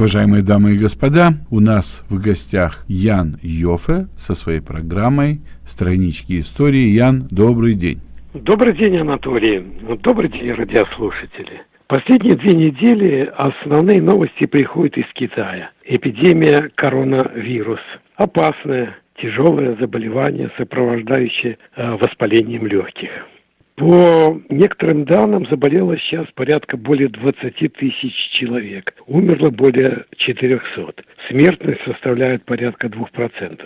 Уважаемые дамы и господа, у нас в гостях Ян Йофе со своей программой «Странички истории». Ян, добрый день. Добрый день, Анатолий. Добрый день, радиослушатели. Последние две недели основные новости приходят из Китая. Эпидемия коронавирус. Опасное, тяжелое заболевание, сопровождающее э, воспалением легких. По некоторым данным заболело сейчас порядка более 20 тысяч человек. Умерло более 400. Смертность составляет порядка 2%.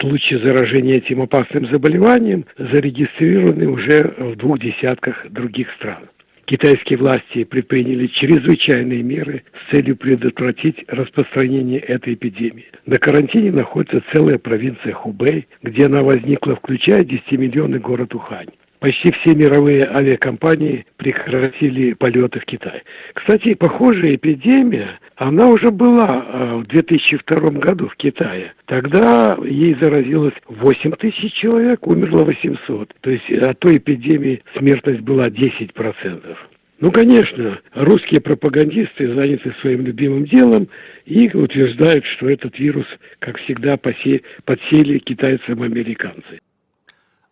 Случаи заражения этим опасным заболеванием зарегистрированы уже в двух десятках других стран. Китайские власти предприняли чрезвычайные меры с целью предотвратить распространение этой эпидемии. На карантине находится целая провинция Хубэй, где она возникла, включая 10-миллионный город Ухань почти все мировые авиакомпании прекратили полеты в Китай. Кстати, похожая эпидемия, она уже была э, в 2002 году в Китае. Тогда ей заразилось 8 тысяч человек, умерло 800. То есть от той эпидемии смертность была 10%. Ну, конечно, русские пропагандисты заняты своим любимым делом и утверждают, что этот вирус, как всегда, подсели китайцам-американцы.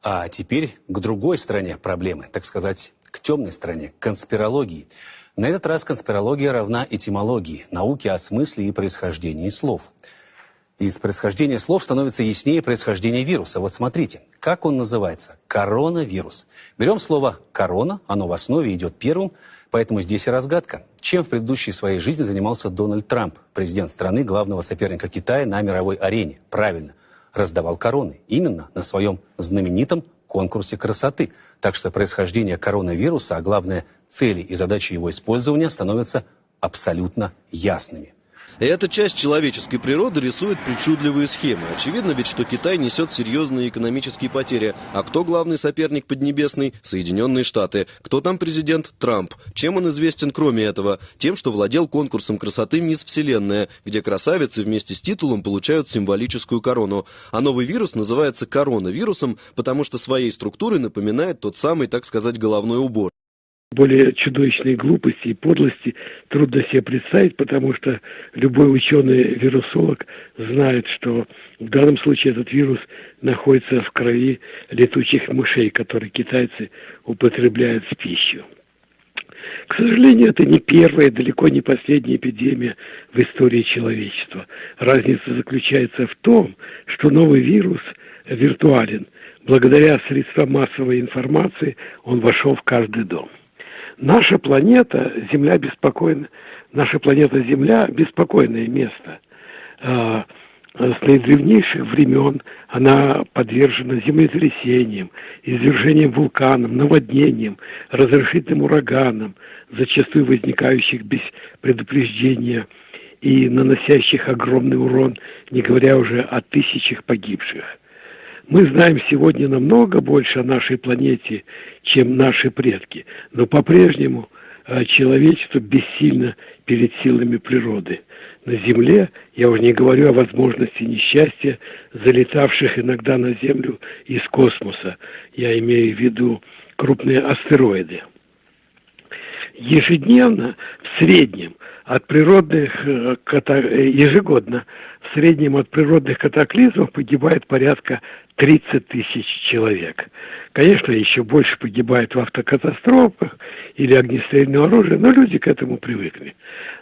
А теперь к другой стороне проблемы, так сказать, к темной стороне, к конспирологии. На этот раз конспирология равна этимологии, науке о смысле и происхождении слов. Из происхождения слов становится яснее происхождение вируса. Вот смотрите, как он называется? Коронавирус. Берем слово «корона», оно в основе идет первым, поэтому здесь и разгадка. Чем в предыдущей своей жизни занимался Дональд Трамп, президент страны, главного соперника Китая на мировой арене? Правильно – раздавал короны. Именно на своем знаменитом конкурсе красоты. Так что происхождение коронавируса, а главное цели и задачи его использования становятся абсолютно ясными. Эта часть человеческой природы рисует причудливые схемы. Очевидно ведь, что Китай несет серьезные экономические потери. А кто главный соперник Поднебесный? Соединенные Штаты. Кто там президент? Трамп. Чем он известен кроме этого? Тем, что владел конкурсом красоты «Мисс Вселенная», где красавицы вместе с титулом получают символическую корону. А новый вирус называется коронавирусом, потому что своей структурой напоминает тот самый, так сказать, головной убор более чудовищной глупости и подлости трудно себе представить, потому что любой ученый-вирусолог знает, что в данном случае этот вирус находится в крови летучих мышей, которые китайцы употребляют в пищу. К сожалению, это не первая, далеко не последняя эпидемия в истории человечества. Разница заключается в том, что новый вирус виртуален. Благодаря средствам массовой информации он вошел в каждый дом. Наша планета, Земля беспокойна, наша планета Земля беспокойное место. А, с наидревнейших времен она подвержена землетрясениям, извержениям вулканов, наводнениям, разрушительным ураганам, зачастую возникающих без предупреждения и наносящих огромный урон, не говоря уже о тысячах погибших. Мы знаем сегодня намного больше о нашей планете, чем наши предки, но по-прежнему э, человечество бессильно перед силами природы. На Земле, я уже не говорю о возможности несчастья, залетавших иногда на Землю из космоса. Я имею в виду крупные астероиды. Ежедневно, в среднем, от природных, э, э, ежегодно, в среднем от природных катаклизмов погибает порядка 30 тысяч человек. Конечно, еще больше погибает в автокатастрофах или огнестрельное оружие, но люди к этому привыкли.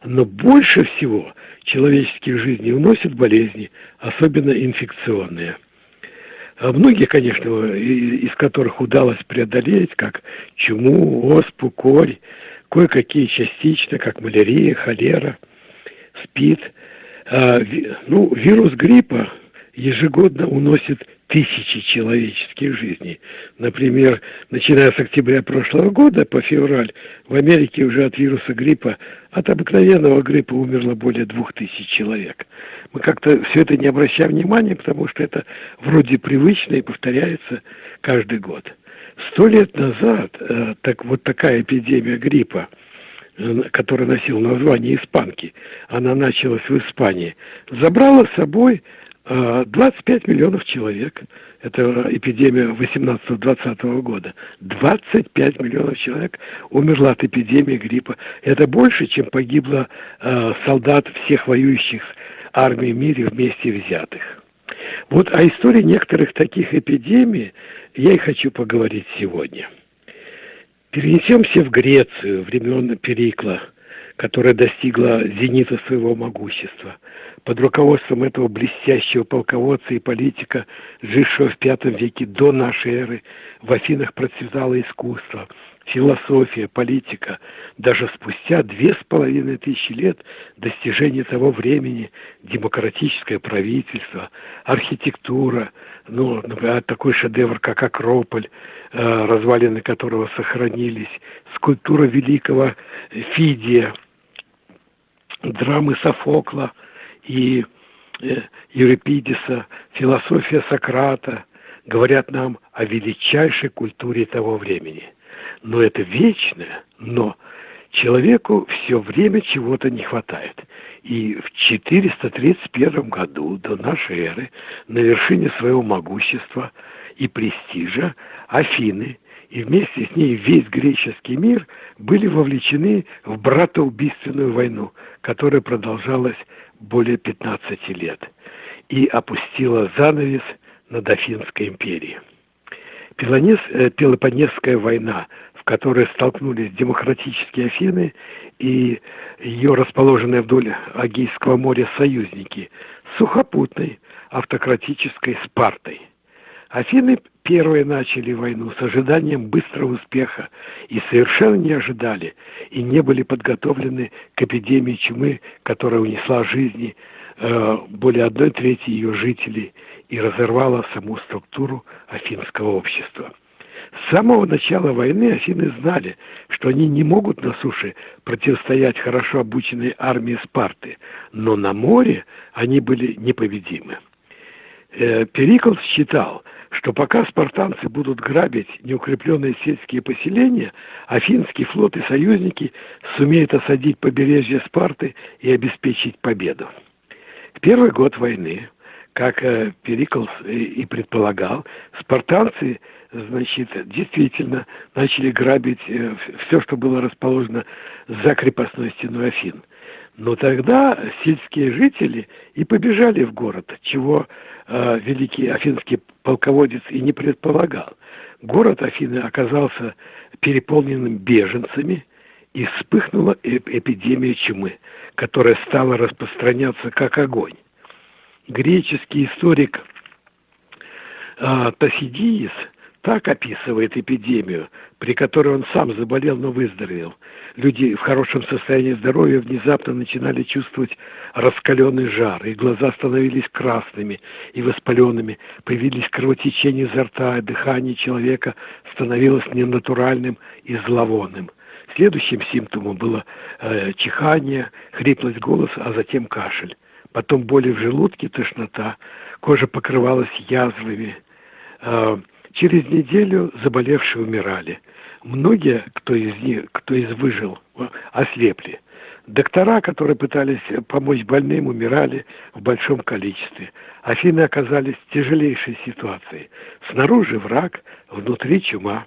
Но больше всего человеческих жизней уносят болезни, особенно инфекционные. А многие, конечно, из которых удалось преодолеть, как чуму, оспу, корь, кое-какие частично, как малярия, холера, спид. А, ну, вирус гриппа ежегодно уносит тысячи человеческих жизней. Например, начиная с октября прошлого года по февраль в Америке уже от вируса гриппа, от обыкновенного гриппа умерло более двух тысяч человек. Мы как-то все это не обращаем внимания, потому что это вроде привычно и повторяется каждый год. Сто лет назад э, так, вот такая эпидемия гриппа, которая носила название испанки, она началась в Испании, забрала с собой 25 миллионов человек, это эпидемия 18-20 года, 25 миллионов человек умерло от эпидемии гриппа. Это больше, чем погибло э, солдат всех воюющих армий в мире вместе взятых. Вот о истории некоторых таких эпидемий я и хочу поговорить сегодня. Перенесемся в Грецию времен Перикла, которая достигла зенита своего могущества – под руководством этого блестящего полководца и политика, жившего в V веке до нашей эры, в Афинах процветало искусство, философия, политика. Даже спустя две с половиной тысячи лет достижения того времени демократическое правительство, архитектура, ну, например, такой шедевр, как Акрополь, э, развалины которого сохранились, скульптура великого Фидия, драмы Софокла – и э, Еврипидиса, философия Сократа говорят нам о величайшей культуре того времени. Но это вечное, но человеку все время чего-то не хватает. И в 431 году до нашей эры на вершине своего могущества и престижа Афины и вместе с ней весь греческий мир были вовлечены в братоубийственную войну, которая продолжалась более 15 лет и опустила занавес над Афинской империей. Пелонес, э, Пелопонесская война, в которой столкнулись демократические Афины и ее расположенные вдоль Агейского моря союзники, сухопутной автократической Спартой. Афины первые начали войну с ожиданием быстрого успеха и совершенно не ожидали и не были подготовлены к эпидемии чумы, которая унесла жизни э, более одной трети ее жителей и разорвала саму структуру афинского общества. С самого начала войны Афины знали, что они не могут на суше противостоять хорошо обученной армии Спарты, но на море они были непобедимы. Э, Перикл считал, что пока спартанцы будут грабить неукрепленные сельские поселения, афинский флот и союзники сумеют осадить побережье Спарты и обеспечить победу. В первый год войны, как э, Периклс и предполагал, спартанцы значит, действительно начали грабить э, все, что было расположено за крепостной стеной Афин. Но тогда сельские жители и побежали в город, чего э, великий афинский полководец и не предполагал. Город Афины оказался переполненным беженцами, и вспыхнула эпидемия чумы, которая стала распространяться как огонь. Греческий историк э, Тосидиис – так описывает эпидемию, при которой он сам заболел, но выздоровел. Люди в хорошем состоянии здоровья внезапно начинали чувствовать раскаленный жар, и глаза становились красными и воспаленными, появились кровотечения изо рта, и дыхание человека становилось ненатуральным и зловонным. Следующим симптомом было э, чихание, хриплость голоса, а затем кашель. Потом боли в желудке, тошнота, кожа покрывалась язвами, э, Через неделю заболевшие умирали. Многие, кто из них, кто из выжил, ослепли. Доктора, которые пытались помочь больным, умирали в большом количестве. Афины оказались в тяжелейшей ситуации. Снаружи враг, внутри чума.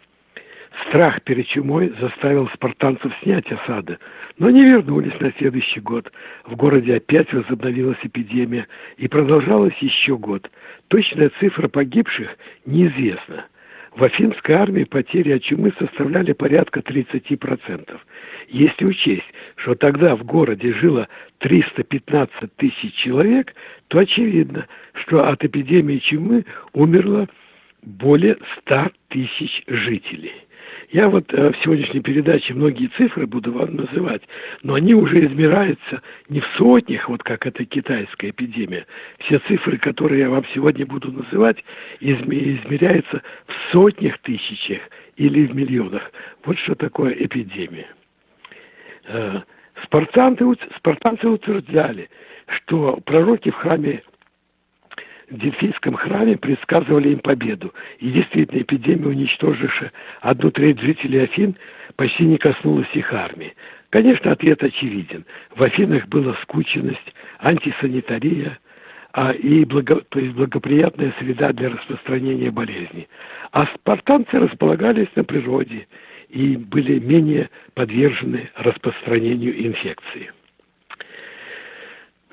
Страх перед чумой заставил спартанцев снять осады, но не вернулись на следующий год. В городе опять возобновилась эпидемия и продолжалась еще год. Точная цифра погибших неизвестна. В Афинской армии потери от чумы составляли порядка 30%. Если учесть, что тогда в городе жило 315 тысяч человек, то очевидно, что от эпидемии чумы умерло более 100 тысяч жителей. Я вот э, в сегодняшней передаче многие цифры буду вам называть, но они уже измеряются не в сотнях, вот как эта китайская эпидемия. Все цифры, которые я вам сегодня буду называть, измеряются в сотнях тысячах или в миллионах. Вот что такое эпидемия. Э, спартанцы, спартанцы утверждали, что пророки в храме в Дельфийском храме предсказывали им победу. И действительно, эпидемия, уничтожившая одну треть жителей Афин, почти не коснулась их армии. Конечно, ответ очевиден. В Афинах была скученность, антисанитария, а, и благо, то есть благоприятная среда для распространения болезни. А спартанцы располагались на природе и были менее подвержены распространению инфекции.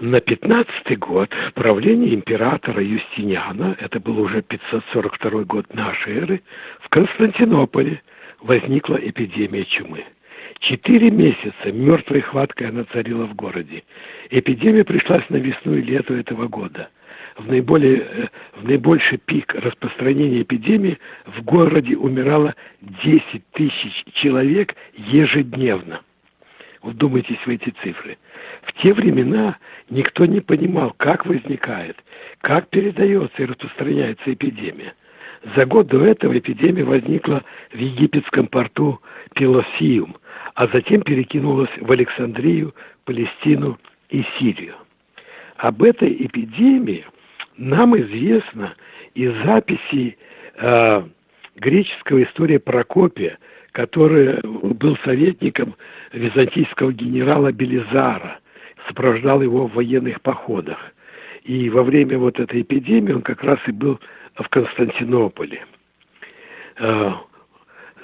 На 15 год правления императора Юстиниана, это был уже 542 год нашей эры, в Константинополе возникла эпидемия чумы. Четыре месяца мертвой хваткой она царила в городе. Эпидемия пришлась на весну и лето этого года. В, наиболее, э, в наибольший пик распространения эпидемии в городе умирало 10 тысяч человек ежедневно. Вдумайтесь в эти цифры. В те времена никто не понимал, как возникает, как передается и распространяется эпидемия. За год до этого эпидемия возникла в египетском порту Пелосиум, а затем перекинулась в Александрию, Палестину и Сирию. Об этой эпидемии нам известно из записей э, греческого история Прокопия – который был советником византийского генерала Белизара, сопровождал его в военных походах. И во время вот этой эпидемии он как раз и был в Константинополе. А,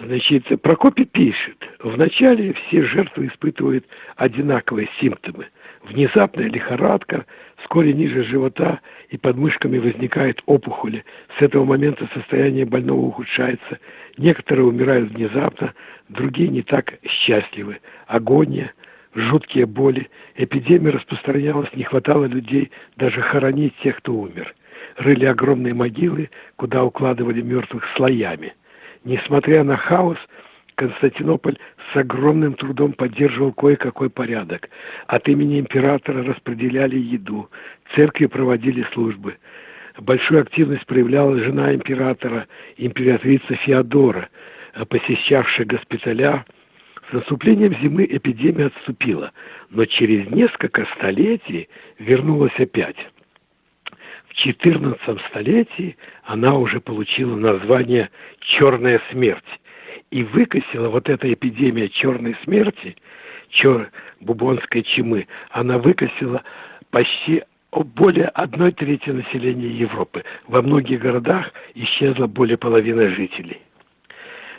значит, Прокопий пишет, вначале все жертвы испытывают одинаковые симптомы. Внезапная лихорадка, вскоре ниже живота и под мышками возникает опухоли. С этого момента состояние больного ухудшается. Некоторые умирают внезапно, другие не так счастливы. Агония, жуткие боли. Эпидемия распространялась, не хватало людей даже хоронить тех, кто умер. Рыли огромные могилы, куда укладывали мертвых слоями. Несмотря на хаос, Константинополь с огромным трудом поддерживал кое-какой порядок. От имени императора распределяли еду, церкви проводили службы. Большую активность проявляла жена императора, императрица Феодора, посещавшая госпиталя. С наступлением зимы эпидемия отступила, но через несколько столетий вернулась опять. В XIV столетии она уже получила название «Черная смерть» и выкосила вот эта эпидемия черной смерти, чер, бубонской чумы, она выкосила почти более одной трети населения Европы. Во многих городах исчезла более половины жителей.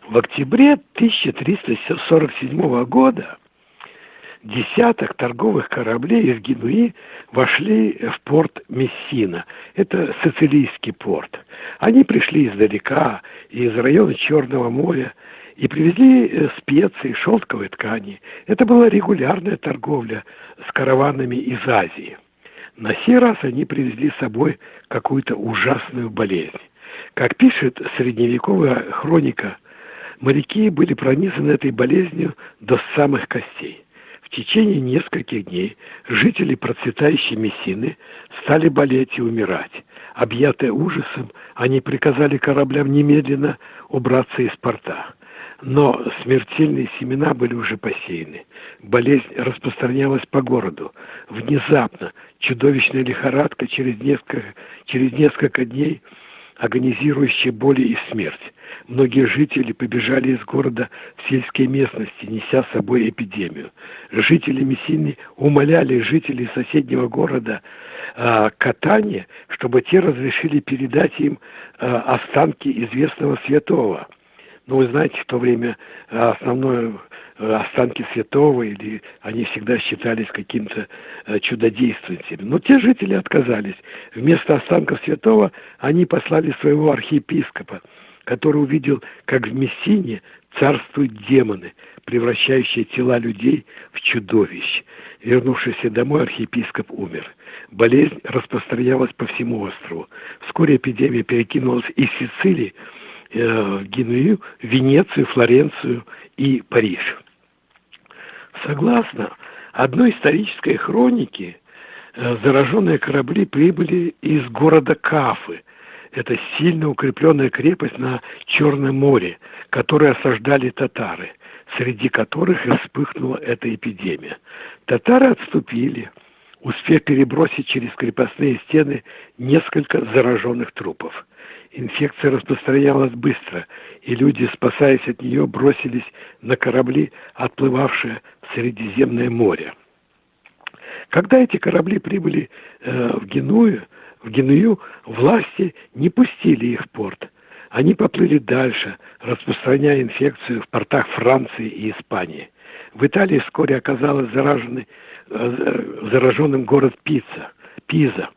В октябре 1347 года десяток торговых кораблей из Генуи вошли в порт Мессина. Это сицилийский порт. Они пришли издалека, из района Черного моря, и привезли э, специи, шелковые ткани. Это была регулярная торговля с караванами из Азии. На сей раз они привезли с собой какую-то ужасную болезнь. Как пишет средневековая хроника, моряки были пронизаны этой болезнью до самых костей. В течение нескольких дней жители процветающей Мессины стали болеть и умирать. Объятые ужасом, они приказали кораблям немедленно убраться из порта. Но смертельные семена были уже посеяны. Болезнь распространялась по городу. Внезапно чудовищная лихорадка через несколько, через несколько дней агонизирующая боли и смерть. Многие жители побежали из города в сельские местности, неся с собой эпидемию. Жители Мессины умоляли жителей соседнего города э, Катания, чтобы те разрешили передать им э, останки известного святого – ну, вы знаете, в то время э, основное э, останки святого, или они всегда считались каким-то э, чудодействователем. Но те жители отказались. Вместо останков святого они послали своего архиепископа, который увидел, как в Мессине царствуют демоны, превращающие тела людей в чудовищ. Вернувшийся домой, архиепископ умер. Болезнь распространялась по всему острову. Вскоре эпидемия перекинулась из Сицилии э, Геную, Венецию, Флоренцию и Париж. Согласно одной исторической хронике, э, зараженные корабли прибыли из города Кафы. Это сильно укрепленная крепость на Черном море, которую осаждали татары, среди которых и вспыхнула эта эпидемия. Татары отступили, успев перебросить через крепостные стены несколько зараженных трупов. Инфекция распространялась быстро, и люди, спасаясь от нее, бросились на корабли, отплывавшие в Средиземное море. Когда эти корабли прибыли э, в Геную, в Геную власти не пустили их в порт. Они поплыли дальше, распространяя инфекцию в портах Франции и Испании. В Италии вскоре оказалось зараженный, э, зараженным город Пицца, Пиза,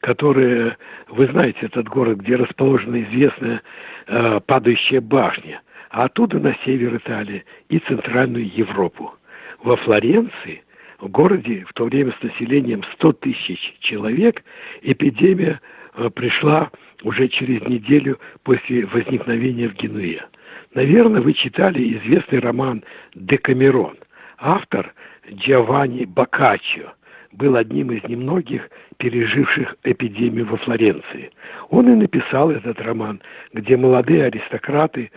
который, вы знаете, этот город, где расположена известная э, падающая башня, а оттуда на север Италии и центральную Европу. Во Флоренции, в городе в то время с населением 100 тысяч человек, эпидемия э, пришла уже через неделю после возникновения в Генуе. Наверное, вы читали известный роман «Декамерон». Автор Джованни Боккаччо был одним из немногих переживших эпидемию во Флоренции. Он и написал этот роман, где молодые аристократы,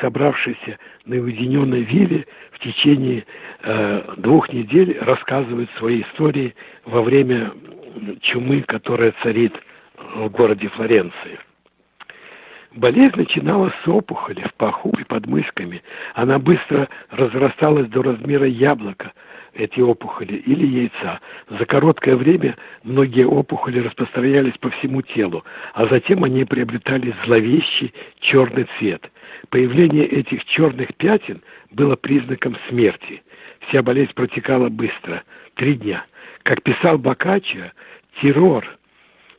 собравшиеся на уединенной вилле, в течение э, двух недель рассказывают свои истории во время чумы, которая царит в городе Флоренции. Болезнь начиналась с опухоли в паху и под мышками. Она быстро разрасталась до размера яблока, эти опухоли, или яйца. За короткое время многие опухоли распространялись по всему телу, а затем они приобретали зловещий черный цвет. Появление этих черных пятен было признаком смерти. Вся болезнь протекала быстро, три дня. Как писал Бокаччо, террор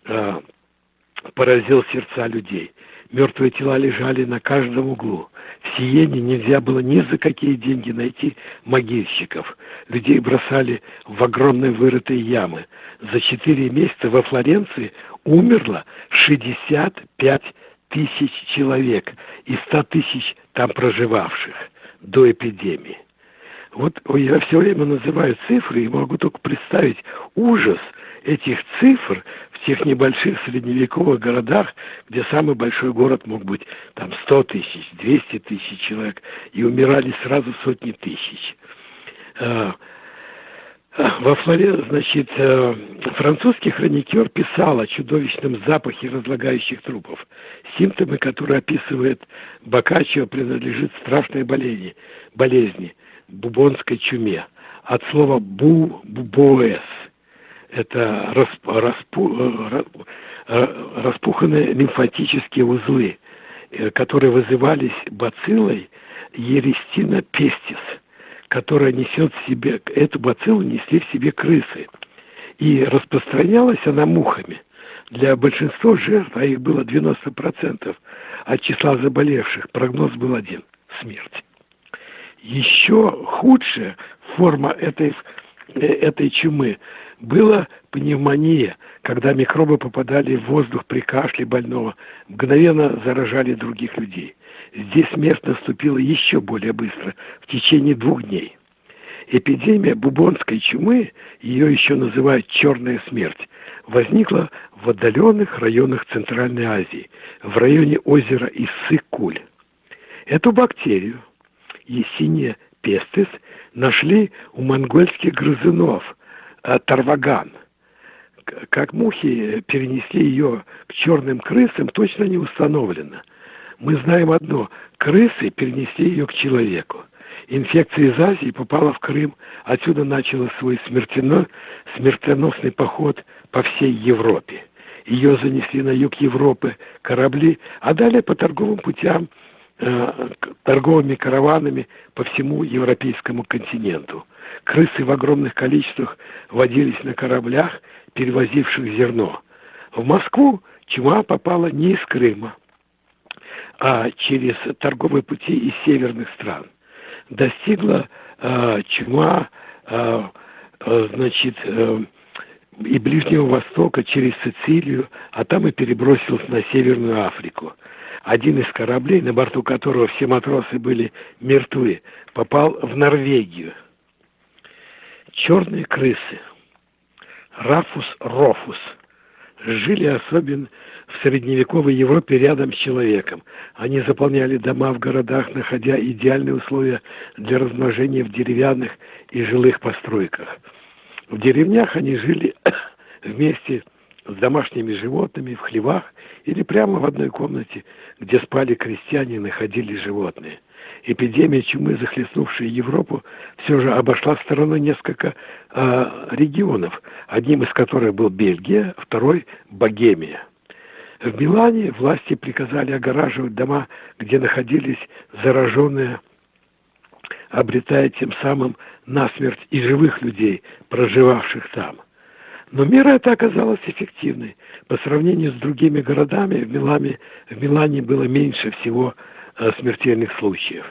э, поразил сердца людей. Мертвые тела лежали на каждом углу. В Сиене нельзя было ни за какие деньги найти могильщиков. Людей бросали в огромные вырытые ямы. За четыре месяца во Флоренции умерло 65 тысяч человек и 100 тысяч там проживавших до эпидемии. Вот я все время называю цифры и могу только представить ужас этих цифр в тех небольших средневековых городах, где самый большой город мог быть там 100 тысяч, 200 тысяч человек, и умирали сразу сотни тысяч. А, а, во Флоре, значит, э, французский хроникер писал о чудовищном запахе разлагающих трупов. Симптомы, которые описывает Бокаччо, принадлежит страшной болезни, болезни бубонской чуме. От слова «бу» – «бубоэс» это расп, распу, э, э, распуханные лимфатические узлы, э, которые вызывались бациллой Ерестина пестис, которая несет в себе, эту бациллу несли в себе крысы. И распространялась она мухами. Для большинства жертв, а их было 90% от числа заболевших, прогноз был один – смерть. Еще худшая форма этой, этой чумы была пневмония, когда микробы попадали в воздух при кашле больного, мгновенно заражали других людей. Здесь смерть наступила еще более быстро, в течение двух дней. Эпидемия бубонской чумы, ее еще называют «черная смерть», возникла в отдаленных районах Центральной Азии, в районе озера Иссык-Куль. Эту бактерию, Есиния пестис, нашли у монгольских грызунов – тарваган. Как мухи перенесли ее к черным крысам, точно не установлено. Мы знаем одно – крысы перенесли ее к человеку. Инфекция из Азии попала в Крым, отсюда начала свой смертельно, смертоносный поход по всей Европе. Ее занесли на юг Европы корабли, а далее по торговым путям, э, торговыми караванами по всему европейскому континенту. Крысы в огромных количествах водились на кораблях, перевозивших зерно. В Москву чума попала не из Крыма, а через торговые пути из северных стран. Достигла э, чума э, значит, э, и Ближнего Востока через Сицилию, а там и перебросилась на Северную Африку. Один из кораблей, на борту которого все матросы были мертвы, попал в Норвегию – черные крысы, рафус рофус, жили особенно в средневековой Европе рядом с человеком. Они заполняли дома в городах, находя идеальные условия для размножения в деревянных и жилых постройках. В деревнях они жили вместе с домашними животными в хлевах или прямо в одной комнате, где спали крестьяне и находились животные. Эпидемия чумы, захлестнувшая Европу, все же обошла стороной несколько э, регионов, одним из которых был Бельгия, второй – Богемия. В Милане власти приказали огораживать дома, где находились зараженные, обретая тем самым насмерть и живых людей, проживавших там. Но мера эта оказалась эффективной. По сравнению с другими городами в Милане, в Милане было меньше всего э, смертельных случаев.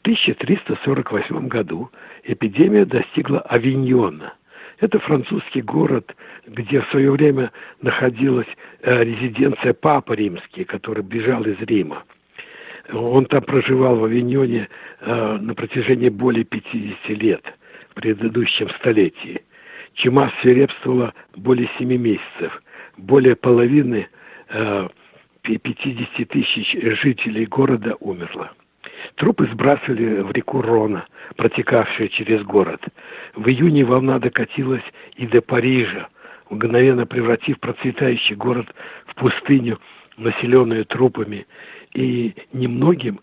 В 1348 году эпидемия достигла Авиньона. Это французский город, где в свое время находилась э, резиденция Папы Римский, который бежал из Рима. Он там проживал в Авиньоне э, на протяжении более 50 лет в предыдущем столетии. Чума свирепствовала более 7 месяцев. Более половины э, 50 тысяч жителей города умерло. Трупы сбрасывали в реку Рона, протекавшую через город. В июне волна докатилась и до Парижа, мгновенно превратив процветающий город в пустыню, населенную трупами, и немногим,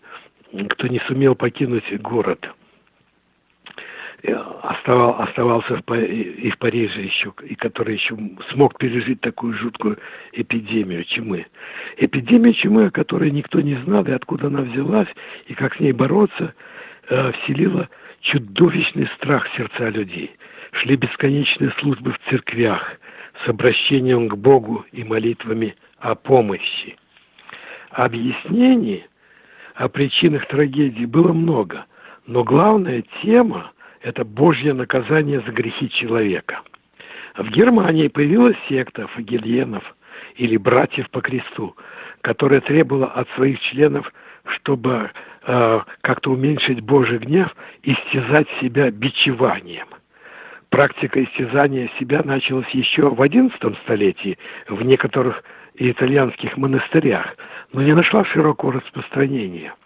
кто не сумел покинуть город – оставал, оставался в, и в Париже еще, и который еще смог пережить такую жуткую эпидемию чумы. Эпидемия чумы, о которой никто не знал, и откуда она взялась, и как с ней бороться, э, вселила чудовищный страх в сердца людей. Шли бесконечные службы в церквях с обращением к Богу и молитвами о помощи. Объяснений о причинах трагедии было много, но главная тема – это Божье наказание за грехи человека. В Германии появилась секта фагельенов или братьев по кресту, которая требовала от своих членов, чтобы э, как-то уменьшить Божий гнев, истязать себя бичеванием. Практика истязания себя началась еще в XI столетии в некоторых итальянских монастырях, но не нашла широкого распространения –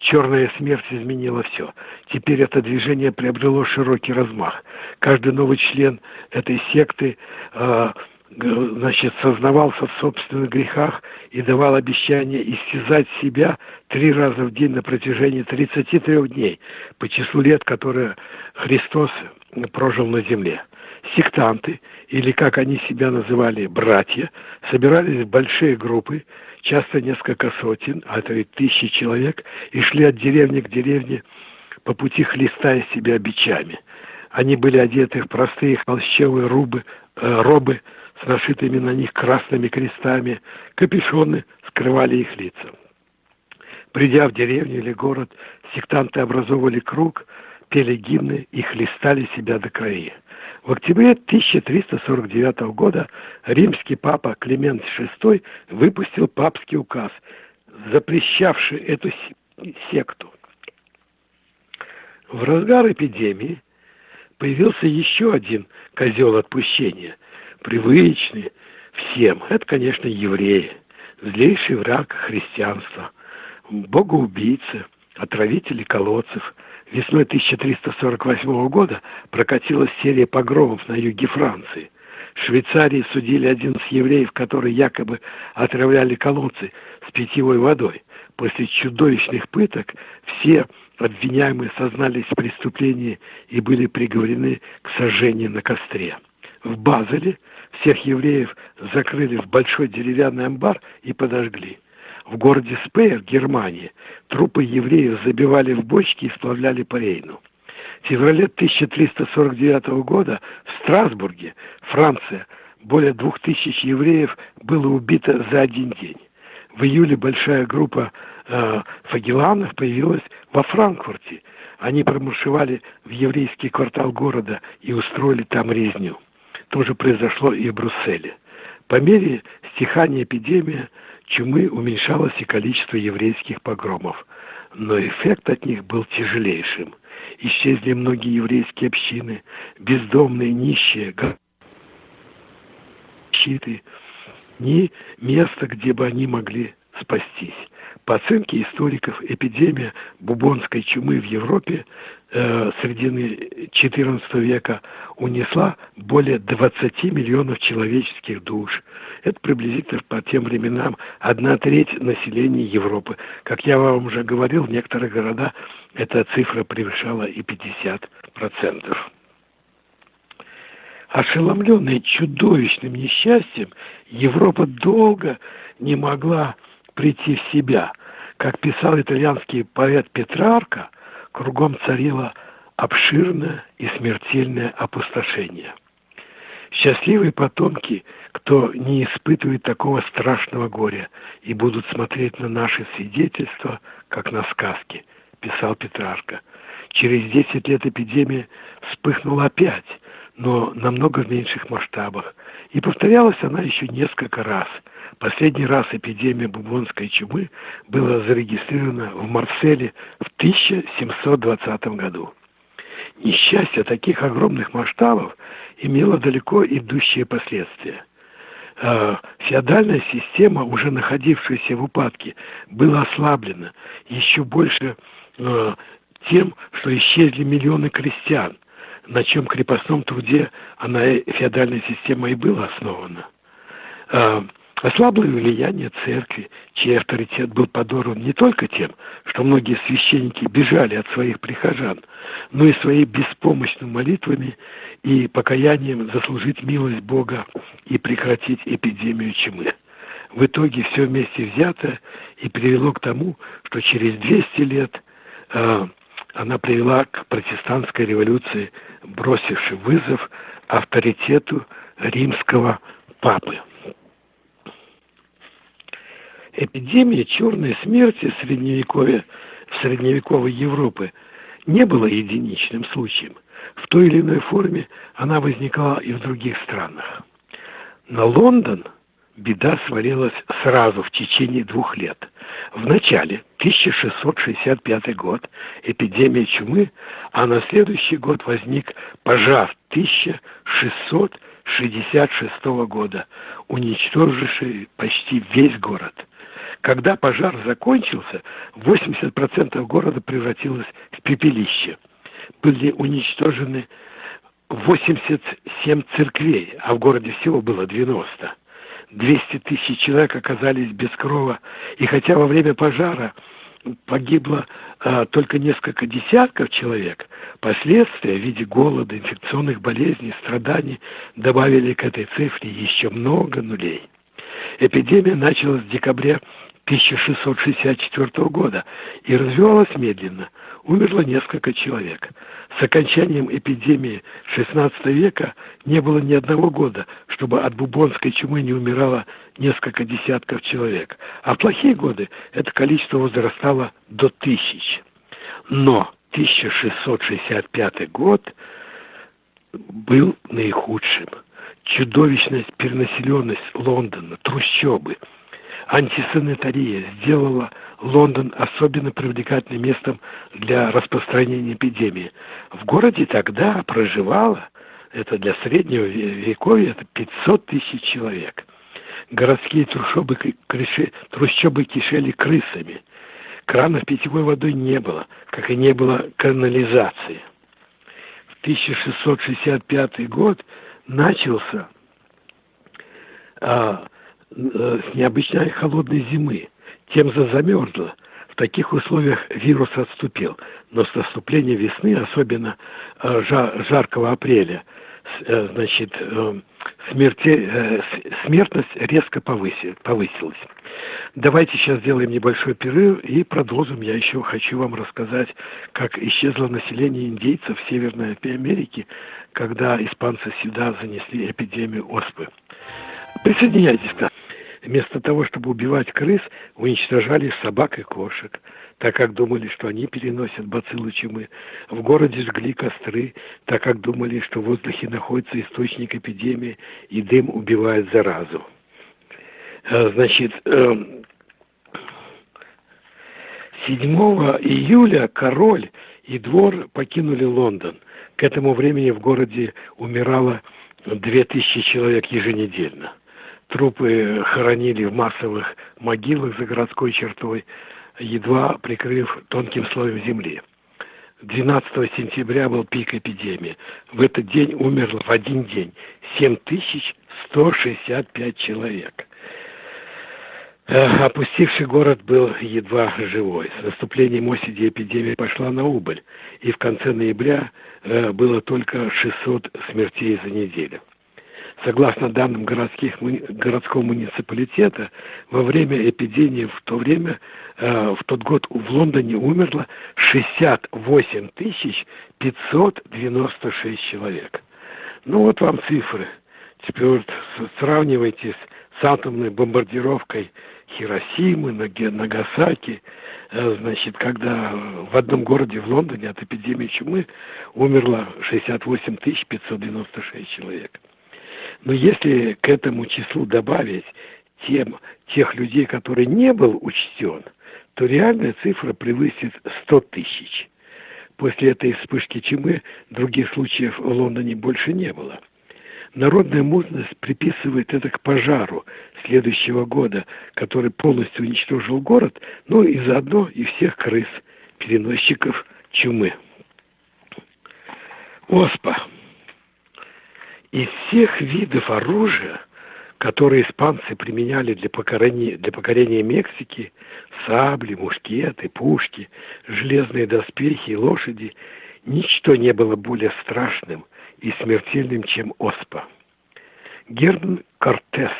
Черная смерть изменила все. Теперь это движение приобрело широкий размах. Каждый новый член этой секты э, значит, сознавался в собственных грехах и давал обещание истязать себя три раза в день на протяжении 33 дней по числу лет, которые Христос прожил на земле. Сектанты, или как они себя называли, братья, собирались в большие группы, часто несколько сотен, а то и тысячи человек, и шли от деревни к деревне, по пути хлестая себя бичами. Они были одеты в простые холщевые рубы, э, робы с нашитыми на них красными крестами, капюшоны скрывали их лица. Придя в деревню или город, сектанты образовывали круг, пели гимны и хлестали себя до крови. В октябре 1349 года римский папа Климент VI выпустил папский указ, запрещавший эту секту. В разгар эпидемии появился еще один козел отпущения, привычный всем. Это, конечно, евреи, злейший враг христианства, богоубийцы, отравители колодцев – Весной 1348 года прокатилась серия погромов на юге Франции. В Швейцарии судили 11 евреев, которые якобы отравляли колодцы с питьевой водой. После чудовищных пыток все обвиняемые сознались в преступлении и были приговорены к сожжению на костре. В Базеле всех евреев закрыли в большой деревянный амбар и подожгли. В городе Спейер, Германии, трупы евреев забивали в бочки и сплавляли по Рейну. В феврале 1349 года в Страсбурге, Франция, более двух тысяч евреев было убито за один день. В июле большая группа э, фагеланов появилась во Франкфурте. Они промаршевали в еврейский квартал города и устроили там резню. То же произошло и в Брюсселе. По мере стихания эпидемии чумы уменьшалось и количество еврейских погромов, но эффект от них был тяжелейшим. Исчезли многие еврейские общины, бездомные, нищие, щиты, ни места, где бы они могли спастись. По оценке историков, эпидемия бубонской чумы в Европе э, середины XIV века унесла более 20 миллионов человеческих душ. Это приблизительно по тем временам одна треть населения Европы. Как я вам уже говорил, в некоторых городах эта цифра превышала и 50%. Ошеломленная чудовищным несчастьем, Европа долго не могла прийти в себя. Как писал итальянский поэт Петрарка, кругом царило обширное и смертельное опустошение. Счастливые потомки, кто не испытывает такого страшного горя и будут смотреть на наши свидетельства, как на сказки, писал Петрарка. Через десять лет эпидемия вспыхнула опять, но намного в меньших масштабах. И повторялась она еще несколько раз. Последний раз эпидемия бубонской чумы была зарегистрирована в Марселе в 1720 году. Несчастье таких огромных масштабов имело далеко идущие последствия. А, феодальная система, уже находившаяся в упадке, была ослаблена еще больше а, тем, что исчезли миллионы крестьян – на чем крепостном труде она, феодальная система и была основана. Ослабло влияние церкви, чей авторитет был подорван не только тем, что многие священники бежали от своих прихожан, но и своей беспомощными молитвами и покаянием заслужить милость Бога и прекратить эпидемию чумы. В итоге все вместе взято и привело к тому, что через 200 лет э, она привела к протестантской революции, бросившей вызов авторитету римского папы. Эпидемия черной смерти в в средневековой Европы не была единичным случаем. В той или иной форме она возникала и в других странах. На Лондон – беда свалилась сразу в течение двух лет. В начале 1665 год эпидемия чумы, а на следующий год возник пожар 1666 года, уничтоживший почти весь город. Когда пожар закончился, 80% города превратилось в пепелище. Были уничтожены 87 церквей, а в городе всего было 90. 200 тысяч человек оказались без крова. И хотя во время пожара погибло а, только несколько десятков человек, последствия в виде голода, инфекционных болезней, страданий добавили к этой цифре еще много нулей. Эпидемия началась в декабре 1664 года и развивалась медленно. Умерло несколько человек. С окончанием эпидемии XVI века не было ни одного года, чтобы от бубонской чумы не умирало несколько десятков человек. А в плохие годы это количество возрастало до тысяч. Но 1665 год был наихудшим. Чудовищность перенаселенность Лондона, трущобы – антисанитария сделала Лондон особенно привлекательным местом для распространения эпидемии. В городе тогда проживало, это для среднего вековья, это 500 тысяч человек. Городские трущобы, крыши, трущобы кишели крысами. Кранов питьевой водой не было, как и не было канализации. В 1665 год начался а, необычной холодной зимы. Темза замерзла. В таких условиях вирус отступил. Но с наступлением весны, особенно э, жаркого апреля, э, значит, смерти, смертность резко повысилась. Давайте сейчас сделаем небольшой перерыв и продолжим. Я еще хочу вам рассказать, как исчезло население индейцев в Северной Америке, когда испанцы сюда занесли эпидемию оспы. Присоединяйтесь к нам. Вместо того, чтобы убивать крыс, уничтожали собак и кошек, так как думали, что они переносят бациллы чумы. В городе жгли костры, так как думали, что в воздухе находится источник эпидемии, и дым убивает заразу. Э, значит, 7 эм, июля король и двор покинули Лондон. К этому времени в городе умирало 2000 человек еженедельно. Трупы хоронили в массовых могилах за городской чертой, едва прикрыв тонким слоем земли. 12 сентября был пик эпидемии. В этот день умерло в один день 7165 человек. Э, опустивший город был едва живой. С наступлением осени эпидемия пошла на убыль, и в конце ноября э, было только 600 смертей за неделю. Согласно данным городских, городского муниципалитета, во время эпидемии в то время, э, в тот год в Лондоне умерло 68 596 человек. Ну вот вам цифры. Теперь вот сравнивайте с, атомной бомбардировкой Хиросимы, Нагасаки, э, значит, когда в одном городе в Лондоне от эпидемии чумы умерло 68 596 человек. Но если к этому числу добавить тем, тех людей, которые не был учтен, то реальная цифра превысит 100 тысяч. После этой вспышки чумы других случаев в Лондоне больше не было. Народная мудрость приписывает это к пожару следующего года, который полностью уничтожил город, ну и заодно и всех крыс, переносчиков чумы. Оспа. Из всех видов оружия, которые испанцы применяли для покорения, для покорения Мексики, сабли, мушкеты, пушки, железные доспехи и лошади, ничто не было более страшным и смертельным, чем оспа. Герман Кортес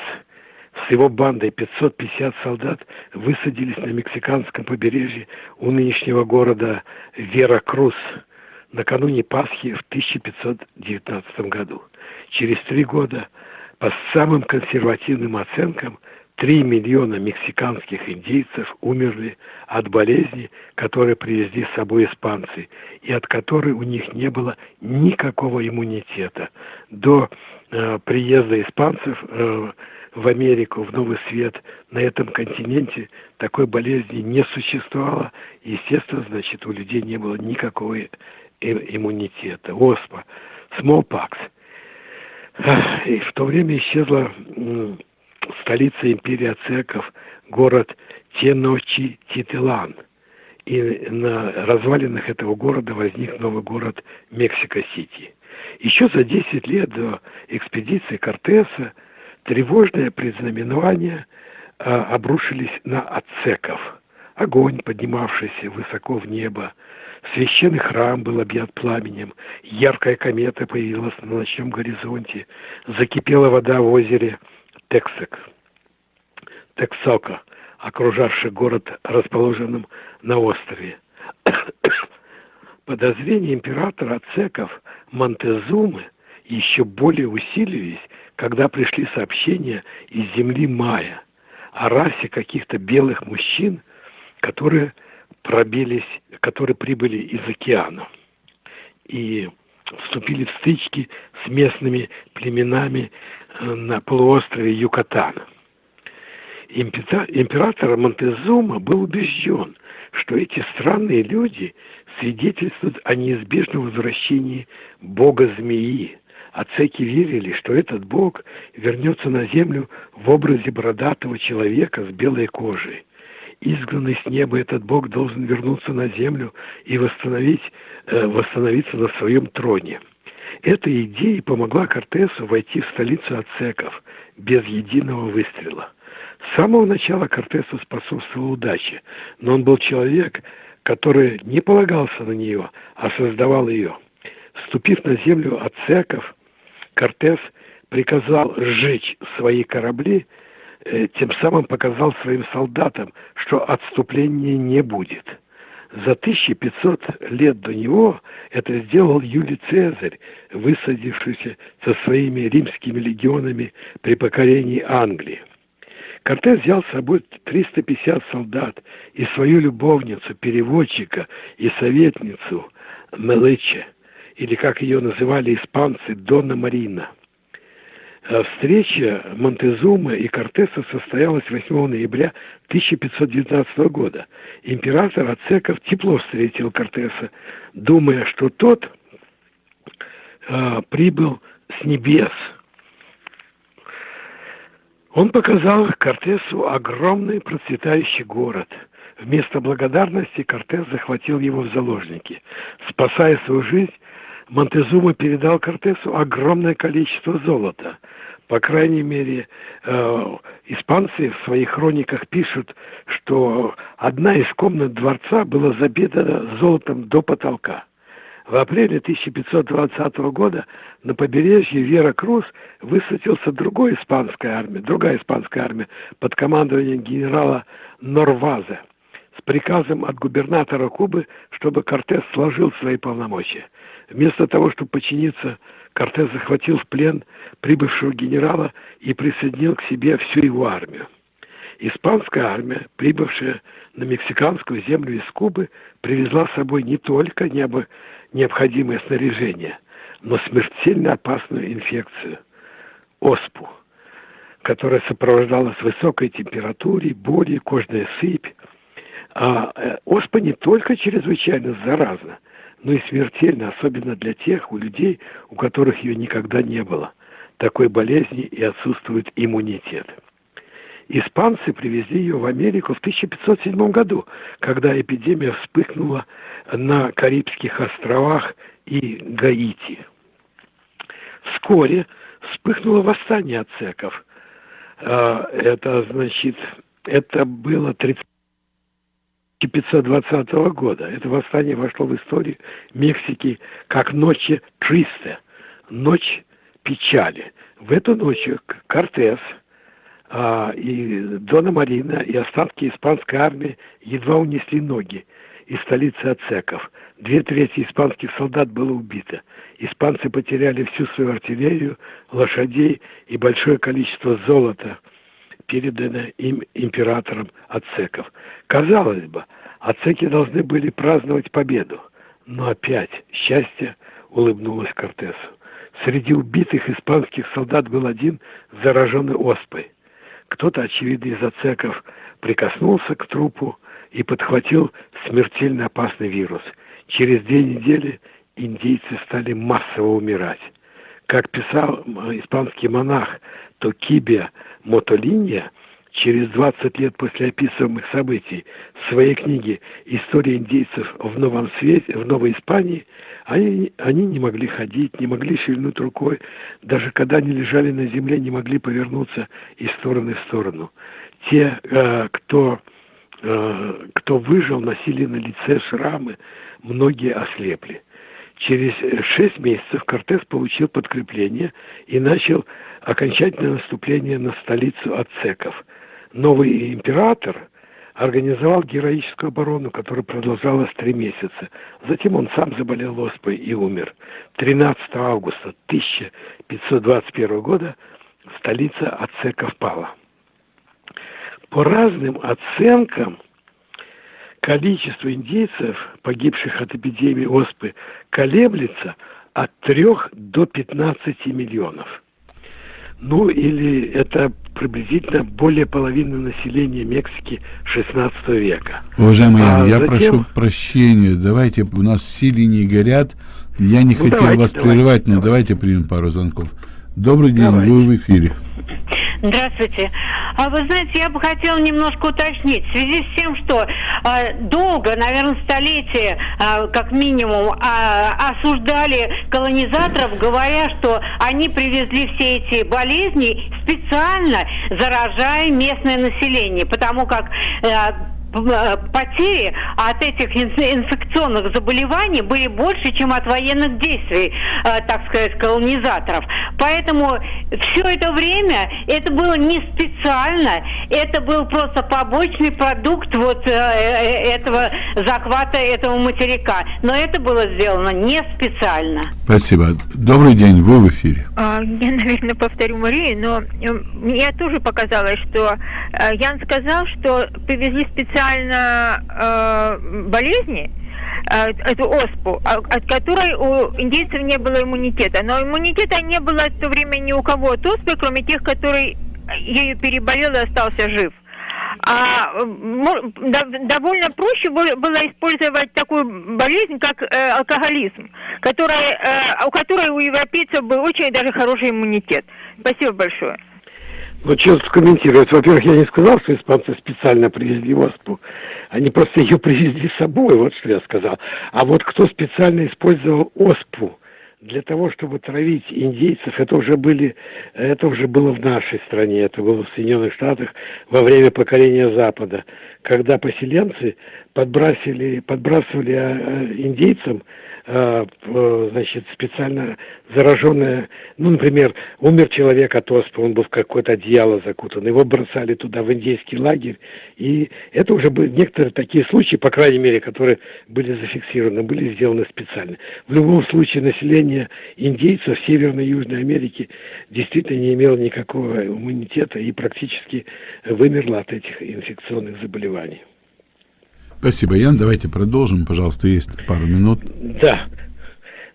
с его бандой 550 солдат высадились на мексиканском побережье у нынешнего города Веракрус накануне Пасхи в 1519 году. Через три года, по самым консервативным оценкам, 3 миллиона мексиканских индейцев умерли от болезни, которые привезли с собой испанцы, и от которой у них не было никакого иммунитета. До э, приезда испанцев э, в Америку, в Новый Свет, на этом континенте такой болезни не существовало. Естественно, значит, у людей не было никакого иммунитета. Оспа, smallpox. И в то время исчезла столица империи ацеков, город Теночи-Тителан. И на развалинах этого города возник новый город Мексика-Сити. Еще за 10 лет до экспедиции Кортеса тревожные предзнаменования а, обрушились на ацеков. Огонь, поднимавшийся высоко в небо, Священный храм был объят пламенем, яркая комета появилась на ночном горизонте, закипела вода в озере Тексек, Тексока, окружавший город, расположенным на острове. Подозрения императора Ацеков Монтезумы еще более усилились, когда пришли сообщения из земли Майя о расе каких-то белых мужчин, которые пробились, которые прибыли из океана и вступили в стычки с местными племенами э, на полуострове Юкатан. Император Монтезума был убежден, что эти странные люди свидетельствуют о неизбежном возвращении бога-змеи. Ацеки верили, что этот бог вернется на землю в образе бородатого человека с белой кожей изгнанный с неба этот Бог должен вернуться на землю и восстановить, э, восстановиться на своем троне. Эта идея помогла Кортесу войти в столицу ацеков без единого выстрела. С самого начала Кортесу способствовала удача, но он был человек, который не полагался на нее, а создавал ее. Вступив на землю ацеков, Кортес приказал сжечь свои корабли тем самым показал своим солдатам, что отступления не будет. За 1500 лет до него это сделал Юлий Цезарь, высадившийся со своими римскими легионами при покорении Англии. Кортес взял с собой 350 солдат и свою любовницу, переводчика и советницу Мелыче, или, как ее называли испанцы, Дона Марина – Э, встреча Монтезума и Кортеса состоялась 8 ноября 1519 года. Император Ацеков тепло встретил Кортеса, думая, что тот э, прибыл с небес. Он показал Кортесу огромный процветающий город. Вместо благодарности Кортес захватил его в заложники. Спасая свою жизнь, Монтезума передал Кортесу огромное количество золота. По крайней мере, э, испанцы в своих хрониках пишут, что одна из комнат дворца была забита золотом до потолка. В апреле 1520 года на побережье Вера Круз высадился другой испанская армия, другая испанская армия под командованием генерала Норваза с приказом от губернатора Кубы, чтобы Кортес сложил свои полномочия. Вместо того, чтобы подчиниться, Кортес захватил в плен прибывшего генерала и присоединил к себе всю его армию. Испанская армия, прибывшая на мексиканскую землю из Кубы, привезла с собой не только необходимое снаряжение, но смертельно опасную инфекцию – оспу, которая сопровождалась высокой температурой, болью, кожная сыпь. А э, оспа не только чрезвычайно заразна, но и смертельна, особенно для тех у людей, у которых ее никогда не было. Такой болезни и отсутствует иммунитет. Испанцы привезли ее в Америку в 1507 году, когда эпидемия вспыхнула на Карибских островах и Гаити. Вскоре вспыхнуло восстание ацеков. А, это, значит, это было 30 1520 года. Это восстание вошло в историю Мексики как ночи Тристе, ночь печали. В эту ночь Кортес – а, и Дона Марина и остатки испанской армии едва унесли ноги из столицы ацеков. Две трети испанских солдат было убито. Испанцы потеряли всю свою артиллерию, лошадей и большое количество золота, переданное им императором ацеков. Казалось бы, ацеки должны были праздновать победу. Но опять счастье улыбнулось Кортесу. Среди убитых испанских солдат был один зараженный оспой. Кто-то, очевидно, из ацеков прикоснулся к трупу и подхватил смертельно опасный вирус. Через две недели индейцы стали массово умирать. Как писал испанский монах Токибия Мотолинья, через 20 лет после описываемых событий в своей книге «История индейцев в Новом Свете», в Новой Испании, они, они не могли ходить, не могли шевельнуть рукой, даже когда они лежали на земле, не могли повернуться из стороны в сторону. Те, э, кто, э, кто выжил, носили на лице шрамы, многие ослепли. Через шесть месяцев Кортес получил подкрепление и начал окончательное наступление на столицу ацеков. Новый император организовал героическую оборону, которая продолжалась три месяца. Затем он сам заболел оспой и умер. 13 августа 1521 года столица ацеков пала. По разным оценкам, количество индейцев, погибших от эпидемии оспы, колеблется от 3 до 15 миллионов. Ну, или это приблизительно более половины населения Мексики 16 века. Уважаемый Ян, а я затем... прошу прощения, давайте, у нас все линии горят, я не ну, хотел давайте, вас давайте, прерывать, но давайте. давайте примем пару звонков. Добрый день, давайте. вы в эфире. Здравствуйте. А вы знаете, я бы хотела немножко уточнить. В связи с тем, что э, долго, наверное, столетия, э, как минимум, э, осуждали колонизаторов, говоря, что они привезли все эти болезни специально заражая местное население, потому как Э, потери от этих инфекционных заболеваний были больше, чем от военных действий, э, так сказать, колонизаторов. Поэтому все это время это было не специально, это был просто побочный продукт вот э, этого захвата этого материка. Но это было сделано не специально. Спасибо. Добрый день, вы в эфире. А, я, наверное, повторю Марию, но мне тоже показалось, что Ян сказал, что привезли специально специально э, болезни, э, эту оспу, а, от которой у индейцев не было иммунитета. Но иммунитета не было в то время ни у кого от оспы, кроме тех, который ею переболел и остался жив. А довольно проще было использовать такую болезнь, как э, алкоголизм, которая, э, у которой у европейцев был очень даже хороший иммунитет. Спасибо большое. Ну, что комментировать? Во-первых, я не сказал, что испанцы специально привезли оспу. Они просто ее привезли с собой, вот что я сказал. А вот кто специально использовал оспу для того, чтобы травить индейцев, это уже были, это уже было в нашей стране, это было в Соединенных Штатах во время покорения Запада, когда поселенцы подбрасывали, подбрасывали а, а, индейцам Э, значит, специально зараженная, ну, например, умер человек от оспы, он был в какое-то одеяло закутан, его бросали туда, в индейский лагерь, и это уже были некоторые такие случаи, по крайней мере, которые были зафиксированы, были сделаны специально. В любом случае, население индейцев Северной и Южной Америки действительно не имело никакого иммунитета и практически вымерло от этих инфекционных заболеваний. Спасибо, Ян. Давайте продолжим. Пожалуйста, есть пару минут. Да.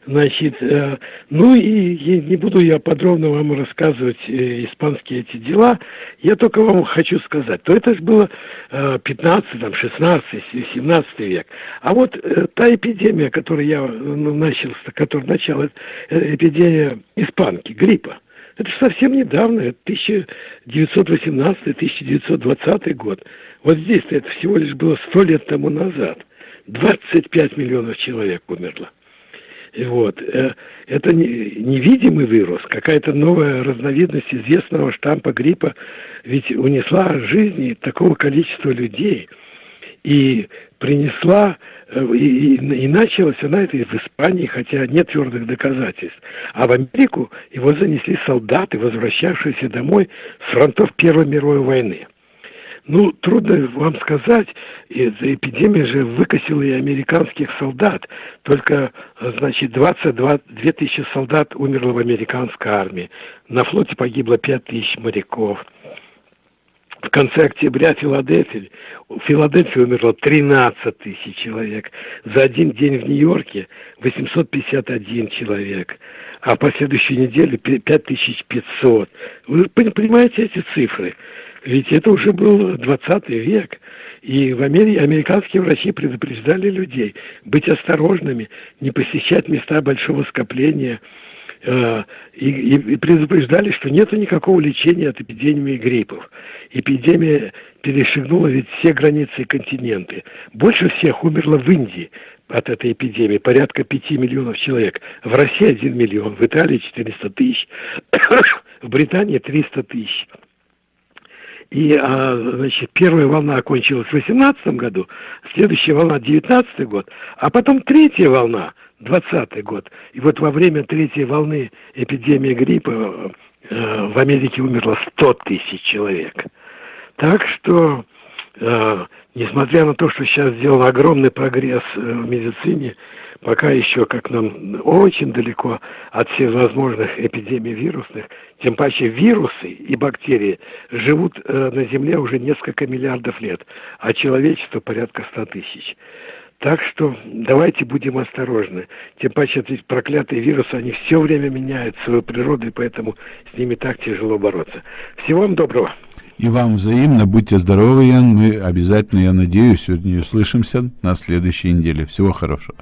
Значит, э, ну и, не буду я подробно вам рассказывать э, испанские эти дела. Я только вам хочу сказать, то это же было э, 15, там, 16, 17 век. А вот э, та эпидемия, которую я ну, начал, которая начала, э, эпидемия испанки, гриппа, это же совсем недавно, 1918-1920 год. Вот здесь-то это всего лишь было сто лет тому назад. 25 миллионов человек умерло. И вот. Э, это невидимый вирус, какая-то новая разновидность известного штампа гриппа, ведь унесла жизни такого количества людей и принесла, э, и, и, и началась она это в Испании, хотя нет твердых доказательств. А в Америку его занесли солдаты, возвращавшиеся домой с фронтов Первой мировой войны. Ну, трудно вам сказать, эта эпидемия же выкосила и американских солдат. Только, значит, 22 тысячи солдат умерло в американской армии. На флоте погибло 5 тысяч моряков. В конце октября Филадельфии, в Филадельфии умерло 13 тысяч человек. За один день в Нью-Йорке 851 человек. А по следующей неделе 5500. Вы понимаете эти цифры? Ведь это уже был 20 век. И в Америке американские врачи предупреждали людей быть осторожными, не посещать места большого скопления. Э, и, и, и предупреждали, что нет никакого лечения от эпидемии гриппов. Эпидемия перешагнула ведь все границы и континенты. Больше всех умерло в Индии от этой эпидемии, порядка 5 миллионов человек. В России 1 миллион, в Италии 400 тысяч, в Британии 300 тысяч. И, а, значит, первая волна окончилась в 2018 году, следующая волна 2019 год, а потом третья волна 2020 год. И вот во время третьей волны эпидемии гриппа э, в Америке умерло 100 тысяч человек. Так что, э, несмотря на то, что сейчас сделан огромный прогресс э, в медицине, пока еще, как нам очень далеко от всевозможных эпидемий вирусных, тем паче вирусы и бактерии живут э, на Земле уже несколько миллиардов лет, а человечество порядка ста тысяч. Так что давайте будем осторожны. Тем паче эти проклятые вирусы, они все время меняют свою природу, и поэтому с ними так тяжело бороться. Всего вам доброго. И вам взаимно. Будьте здоровы, Ян. Мы обязательно, я надеюсь, сегодня услышимся на следующей неделе. Всего хорошего.